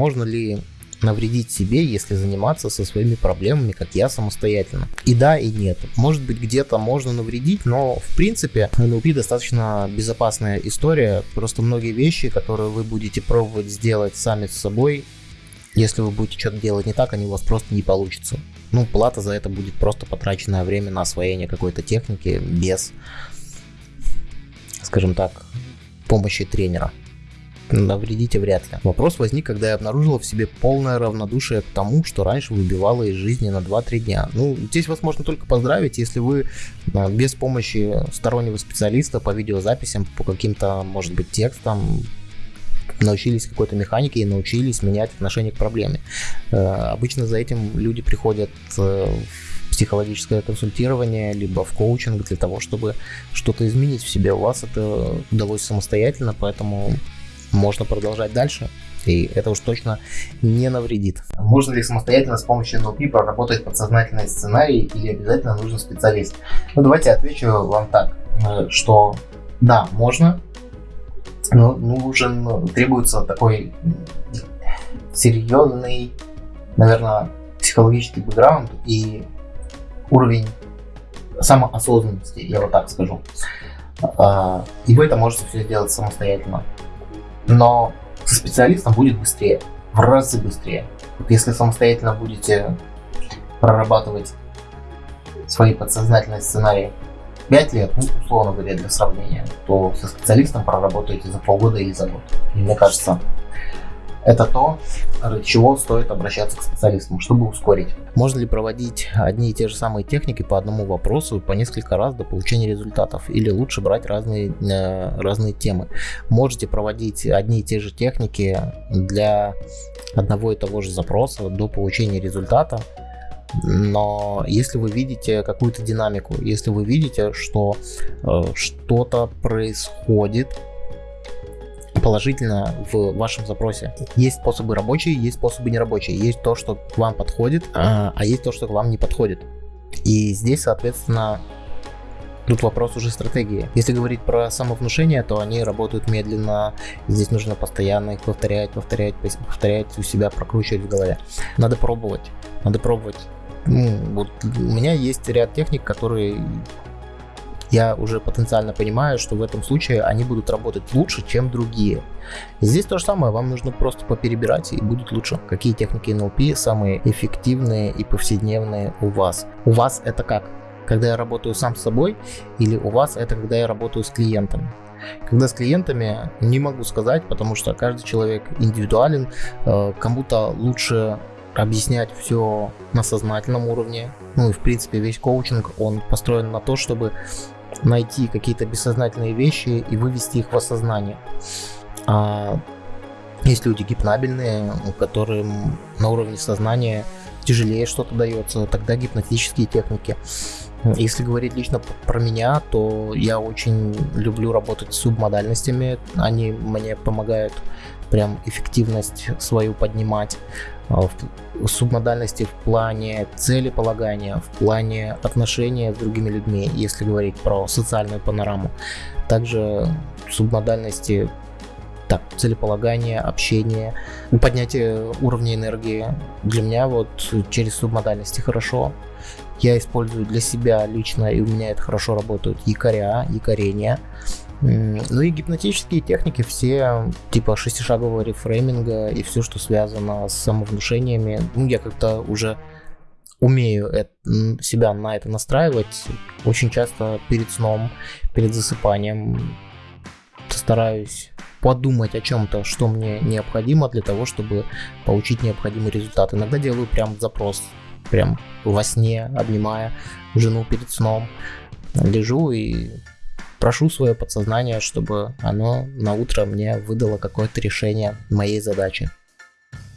можно ли навредить себе, если заниматься со своими проблемами, как я самостоятельно. И да, и нет. Может быть, где-то можно навредить, но в принципе NLP достаточно безопасная история. Просто многие вещи, которые вы будете пробовать сделать сами с собой, если вы будете что-то делать не так, они у вас просто не получится. Ну, плата за это будет просто потраченное время на освоение какой-то техники без, скажем так, помощи тренера навредите вряд ли. Вопрос возник, когда я обнаружила в себе полное равнодушие к тому, что раньше выбивало из жизни на 2-3 дня. Ну, здесь вас можно только поздравить, если вы а, без помощи стороннего специалиста по видеозаписям, по каким-то, может быть, текстам, научились какой-то механике и научились менять отношение к проблеме. Э, обычно за этим люди приходят э, в психологическое консультирование, либо в коучинг для того, чтобы что-то изменить в себе. У вас это удалось самостоятельно, поэтому можно продолжать дальше. И это уж точно не навредит. Можно ли самостоятельно с помощью NLP проработать подсознательный сценарий или обязательно нужен специалист? Ну давайте отвечу вам так, э, что да, можно, но нужен, требуется такой серьезный, наверное, психологический бэкграунд и уровень самоосознанности, я вот так скажу. А, и вы это можете все сделать самостоятельно но со специалистом будет быстрее, в разы быстрее. Вот если самостоятельно будете прорабатывать свои подсознательные сценарии 5 лет, ну, условно говоря, для сравнения, то со специалистом проработаете за полгода или за год. И мне кажется, это то, ради чего стоит обращаться к специалистам, чтобы ускорить. Можно ли проводить одни и те же самые техники по одному вопросу по несколько раз до получения результатов? Или лучше брать разные, э, разные темы? Можете проводить одни и те же техники для одного и того же запроса до получения результата, но если вы видите какую-то динамику, если вы видите, что э, что-то происходит положительно в вашем запросе. Есть способы рабочие, есть способы нерабочие. Есть то, что к вам подходит, а, а есть то, что к вам не подходит. И здесь, соответственно, Тут вопрос уже стратегии. Если говорить про самовнушение, то они работают медленно. Здесь нужно постоянно их повторять, повторять, повторять у себя, прокручивать в голове. Надо пробовать. Надо пробовать. Ну, вот у меня есть ряд техник, которые я уже потенциально понимаю, что в этом случае они будут работать лучше, чем другие. И здесь то же самое, вам нужно просто поперебирать и будет лучше. Какие техники NLP самые эффективные и повседневные у вас? У вас это как? Когда я работаю сам с собой или у вас это когда я работаю с клиентами? Когда с клиентами не могу сказать, потому что каждый человек индивидуален, э, кому-то лучше объяснять все на сознательном уровне. Ну и в принципе весь коучинг, он построен на то, чтобы найти какие-то бессознательные вещи и вывести их в осознание. А есть люди гипнабельные, которым на уровне сознания тяжелее что-то дается, тогда гипнотические техники. Если говорить лично про меня, то я очень люблю работать с субмодальностями. Они мне помогают прям эффективность свою поднимать. А, субмодальности в плане целеполагания, в плане отношения с другими людьми, если говорить про социальную панораму. Также субмодальности так, целеполагание, общение, поднятие уровня энергии. Для меня вот через субмодальности хорошо. Я использую для себя лично, и у меня это хорошо работают якоря, якорения. Ну и гипнотические техники все, типа шестишагового рефрейминга и все, что связано с самовнушениями. Ну, я как-то уже умею это, себя на это настраивать. Очень часто перед сном, перед засыпанием стараюсь подумать о чем-то, что мне необходимо для того, чтобы получить необходимый результат. Иногда делаю прям запрос, прям во сне, обнимая жену перед сном. Лежу и прошу свое подсознание, чтобы оно на утро мне выдало какое-то решение моей задачи.